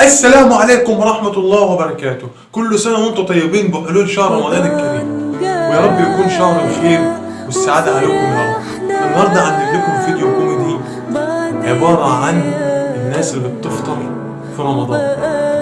السلام عليكم ورحمة الله وبركاته. كل سنة وأنتم طيبين بحلول شهر رمضان الكريم. ويا رب يكون شهر الخير والسعادة عليكم يا رب. النهاردة عندي لكم فيديو كوميدي عبارة عن الناس اللي بتفطر في رمضان.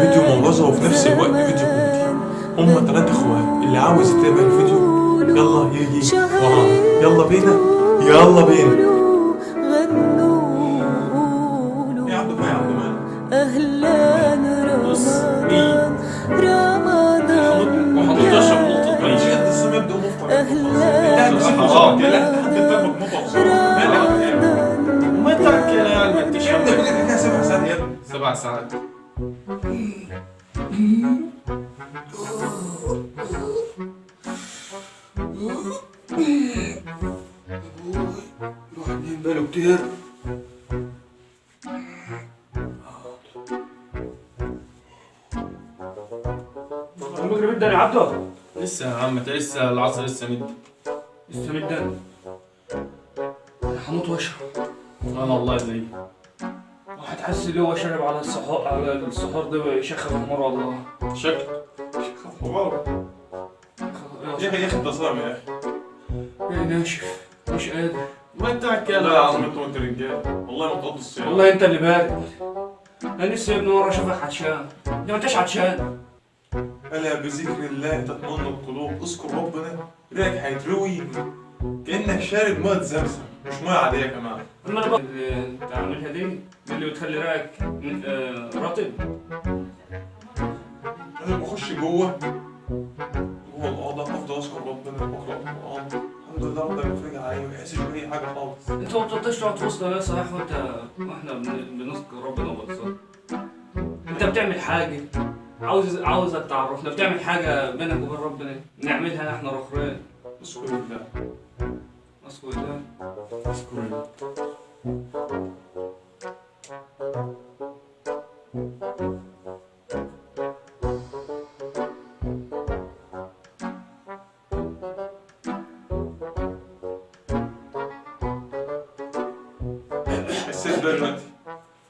فيديو موعظة وفي نفس الوقت فيديو كوميدي. هما تلات اخوات اللي عاوز يتابع الفيديو يلا يجي ورانا. يلا بينا يلا بينا. أهلا ما ترك يا الحكاية سبع ساعات ابني سبع ساعات الواحد بقاله كتير المغرب الدنيا عبده. لسه يا عم انت لسه العصر لسه مد. لسه مدان هموت واشرب. أنا والله زي. واحد حس اللي هو شرب على السحور على السحور ده يشخر مره والله. شكل يا أخي يا أخي انت صايم يا أخي. إيه ناشف. مش قادر. ما ترك لا يا عم انت رجال. والله ما تقضوا الصيام والله انت اللي بارد. أنا لسه يا ابني مرة أشوفك عطشان. انت ما انتش عطشان؟ ألا بذكر الله تطمئن القلوب؟ اذكر ربنا. ريقك هيتروي. كأنك شارب مية زمزم. مش مية عادية كمان. بقى اللي انت عاملها دي. اللي بتخلي رأيك من- آه، رطب. أنا بخش جوه. جوه الأوضة أفضل أذكر ربنا. وأقرأ القرآن. الحمد لله ربنا بيفرج عليا ما بحسش بأي حاجة خالص. أنت ما بتقدرش تقعد في وسط ناس صحيح وانت وإحنا بن- بنذكر ربنا وبنصلي أنت بتعمل حاجة. عاوز عاوزك تعرفنا بتعمل حاجة بينك وبين ربنا نعملها إحنا رخرين أذكر الله. أذكر الله. أذكر الله. حسيت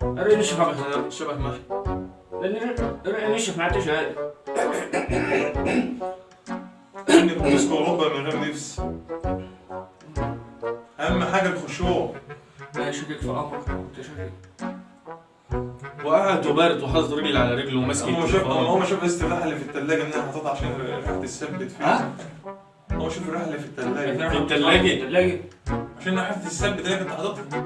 رأي نشف على شبه محي نشف ما عدتش عادي إنك بتذكر ربنا من غير نفس. أهم حاجة الخشوع. لا شكك في أمرك. أنت شكك وقعد وبارد وحاطط رجل على رجله وماسك هو شاف هو شاف الاستراحه اللي في الثلاجه إنها حاططها عشان الريحه تثبت فيها ها؟ هو شوف الريحه اللي في الثلاجه في التلاجة. الثلاجة عشان الريحه تثبت اللي كنت حاططها.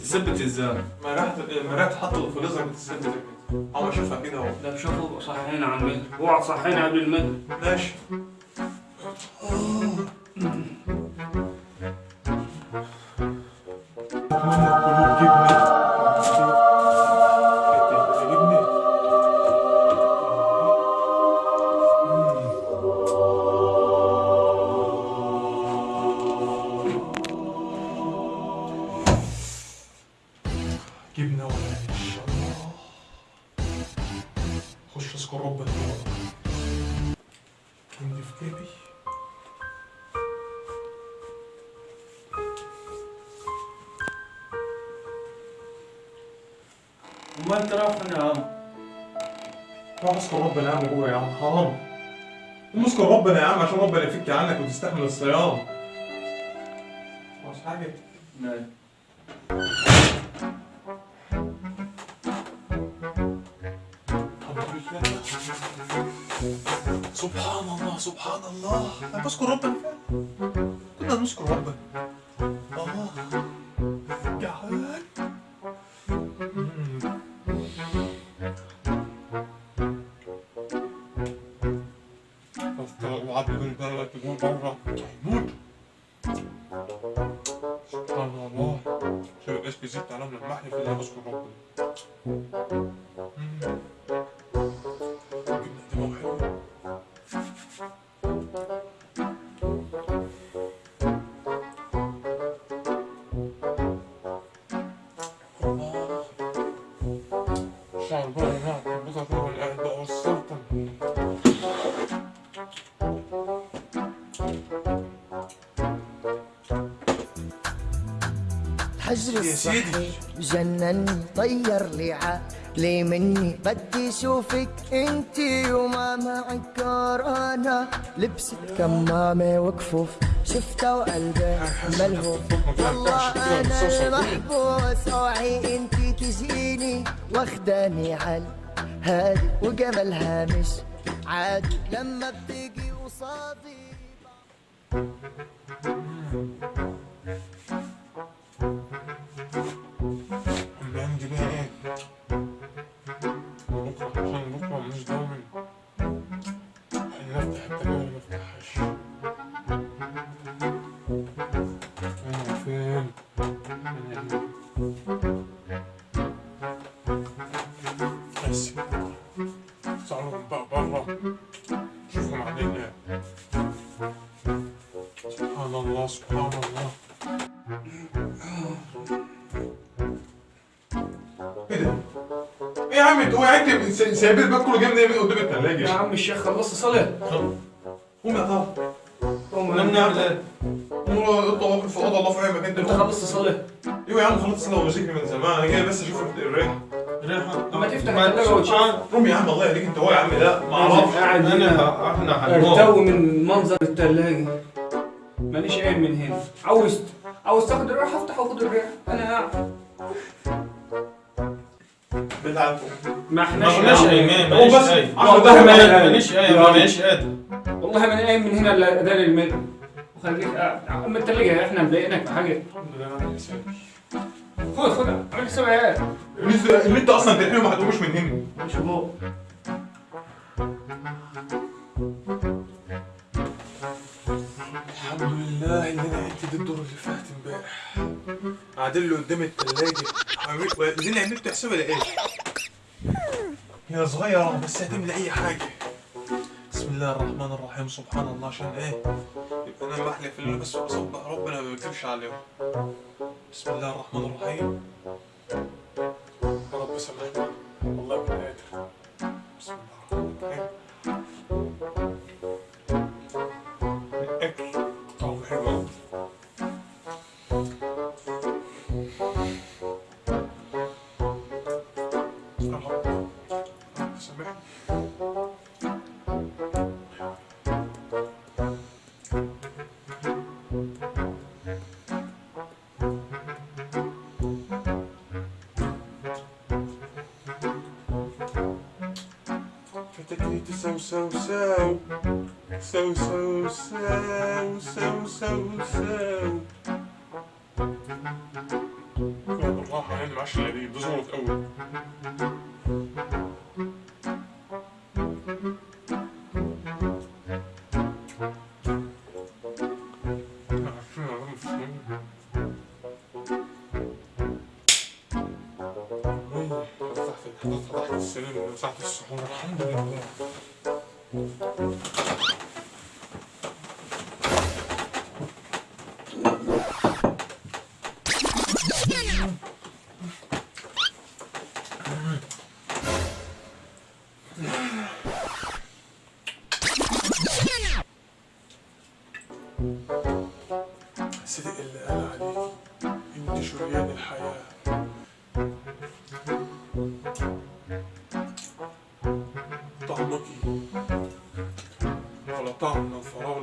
تثبت إزاي؟ ما ريحه ما ريحه حطه الفريزر بتثبت كده هو شوفها كده أهو. لا شوفوا صحينا على المغرب اوعى تصحينا قبل المغرب ماشي. وما انت فين يا عم روح اذكر ربنا يا عم جوه يا عم حرام. قوم اذكر ربنا يا عم عشان ربنا يفك عنك وتستحمل الصيام. مش حاجة؟ نعم. سبحان الله سبحان الله. أنا بذكر ربنا فعلا كنا نذكر ربنا. الله. تقول برا هيموت سبحان الله شو إيش بيزيد على من المحل في اللي بذكر ربنا حجر يا سيدي. الصحي جنني طير لي عقلي مني بدي شوفك انتي وما معك كورونا. لبست كمامة وكفوف شفتها وقلبي ملهوف. والله أنا المحبوس أوعي انتي تجيني واخداني عال هادي وجمالها مش عادي لما بتيجي قصادي انت سايب الباب كله جاي من قدام الثلاجه يا عم الشيخ خلصت صلاة قوم يا طارق قوم إيه؟ قوم اطلع في أوضة الله في اي مكان أنت خلصت صلاة أيوه يا عم خلصت صلاه ومسكني من زمان. أنا جاي بس أشوف الريحة. ريحة ما تفتح الثلاجة وتشوف. قوم يا عم الله يهديك. أنت هو يا عم ده؟ ما أعرفش. أنا إحنا هنموت من منظر الثلاجة ماليش قايم من هنا. عاوز عاوز تاخد الريحة؟ أفتح وخد الريحة. أنا قاعد بالعافيه ما احناش ايمان ماليش ايمان والله ماليش ايمان ماليش قادر والله ما أنا قايم من هنا لاذان المغرب وخليك قاعد آه، اما آه، التلاجه إحنا مضايقينك في حاجة. خد خد عملت سبعيات اللي انت أصلا تلحمه ما هتقومش من هنا. مش هو الحمد لله ان أنا عدت الدور اللي فات امبارح. قاعدين له قدام التلاجة. وبعدين عملت حسابها إيه؟ لقيت هي صغيرة بس هتملى أي حاجة. بسم الله الرحمن الرحيم. سبحان الله عشان إيه؟ يبقى أنا بحلف اللي بس بصبح ربنا ما بيكتبش عليهم. بسم الله الرحمن الرحيم. فتكليت سو سو سو سو سو سو سو سو سو لا والله يعني معش العيد ده زورت قوي Tom non farò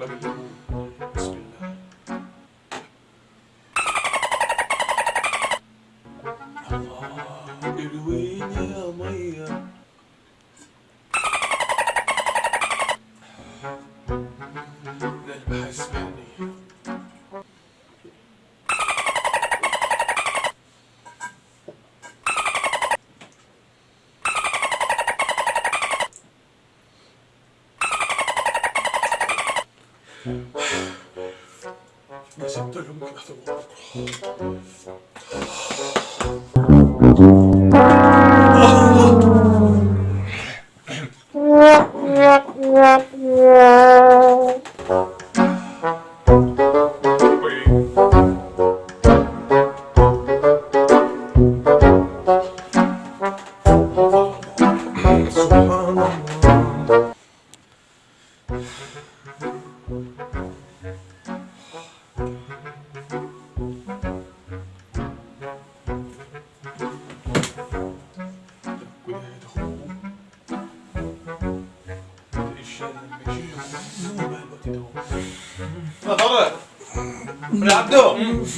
왜 집들 연기하다 먹고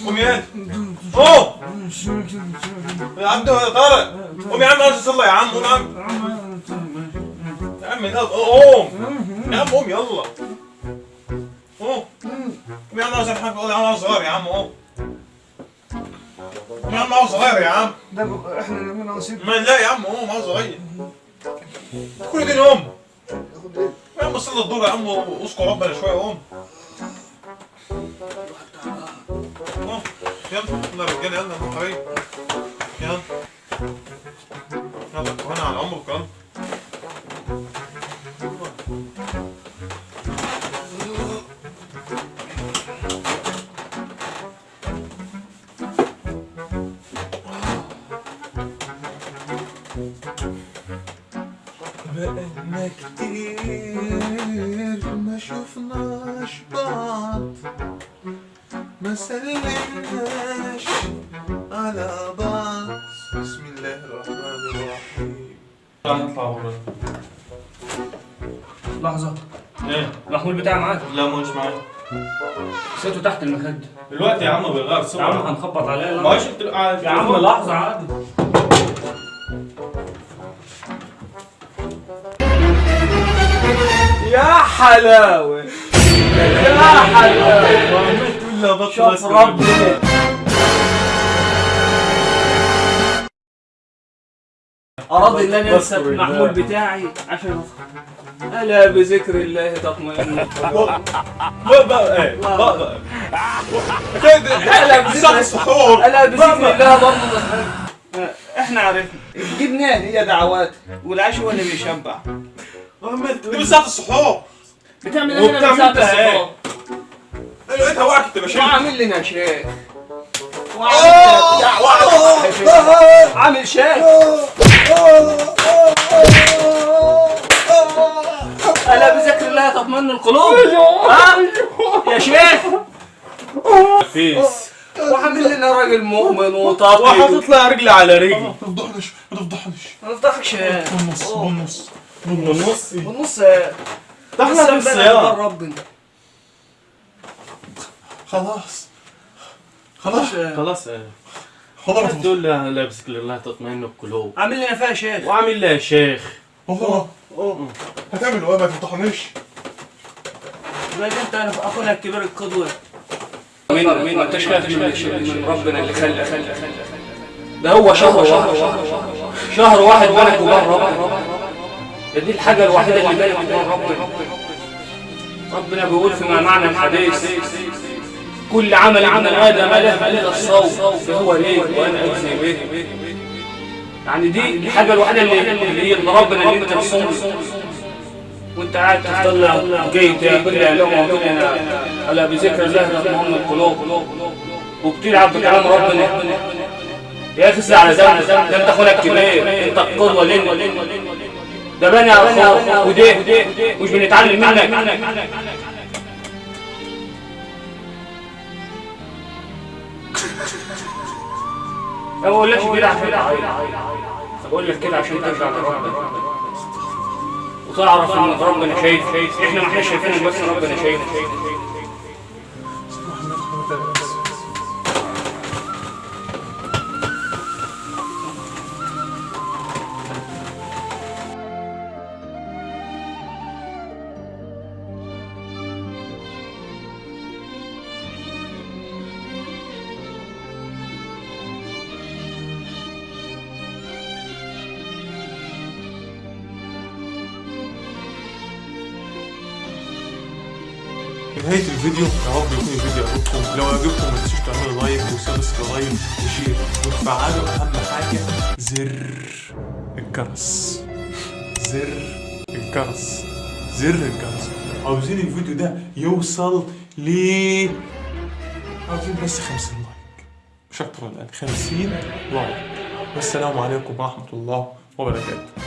قوم يا قوم يا عبدو يا طارق. قوم يا عم عاوز اصلي يا عم قوم يا عم يا عم قوم يا عم قوم يلا. قوم قوم يا عم الحق قوم يا عم صغير يا عم قوم قوم يا عم عاوز صغير يا عم. إحنا اللي ناقصين. ما لا يا عم قوم عاوز صغير. كل دي قوم يا عم صلي الدور يا عم وأذكر ربنا شوية قوم يلا يلا رجالة يلا يا حبايبي يلا. يلا كمان على عمرك يلا. بقالنا كتير ما شفناش بعض. ما سلمناش على بعض. بسم الله الرحمن الرحيم. نطلع بره. لحظة. إيه. المحمول بتاعي معاك؟ لا مش معايا. نسيته تحت المخدة دلوقتي يا عم بيغير يا عم هنخبط عليه. ما لا. انت قاعد يا عم لحظة عادي. يا حلاوة. يا حلاوة. لا بطل شوف. ربنا أراد أن بذكر الله. المحمول بتاعي عشان أفهم ألا بذكر الله تطمئن. بقى إيه. بقى كده ألا بذكر ألا بذكر الله برضه. إحنا عرفنا. جبناه هي دعوات والعيش هو اللي بيشبع. دي السحور بتعمل هنا من وبتعمل ساعة أنت وقعت كنت بشيل وعامل لنا شيخ وعامل لنا بتاع- عامل شيخ ألا بذكر الله تطمئن القلوب؟ ها؟ يا شيخ. فيس وعامل لنا راجل مؤمن وطاقي وحاطط لها رجلي على رجلي ما تفضحنيش ما تفضحنيش ما نفضحكش بالنص بالنص بالنص. بالنص. ده إحنا في الصيام ربنا. خلاص. خلاص. خلاص. تفضح تقول لها لا بذكر الله تطمئن القلوب عامل لنا فيها شيخ. وعامل لها شيخ. والله. هتعمل إيه ما تفضحنيش زي انت انا أخونا الكبير القدوة. مين مين؟ ما انتش خايف من من ربنا اللي خلى خلى ده هو شهر واحد. شهر واحد بينك وبين ربنا ده دي الحاجة الوحيدة اللي بينك وبين ربنا. ربنا بيقول فيما معنى الحديث. كل عمل عمل آدم له إلا الصوم فهو ليه وأنا أجزي به. يعني دي الحاجة الوحيدة اللي يرضى ربنا اللي أنت تصوم وأنت قاعد تفضل جاي تاكل لقمة وكده ألا بذكر الله تطمئن القلوب. وبتلعب بكلام ربنا. يا أخي اسمع على ده أنت أخونا الكبير أنت القدوة لنا. ده بني أخوك وده مش بنتعلم منك. ما بقولكش كده عشان تعيط بقول لك كده عشان ترجع لربنا. وتعرف ان ربنا شايف. إحنا ما إحنا شايفينك بس ربنا شايف. نهاية الفيديو يا رب يكون الفيديو عجبكم. لو عجبكم ما تنسوش تعملوا like و subscribe و share. وتفعلوا أهم حاجة زر الجرس زر الجرس زر الجرس عاوزين الفيديو ده يوصل ل عاوزين بس 50 like. مش ولا أقل 50 like. والسلام عليكم ورحمة الله وبركاته.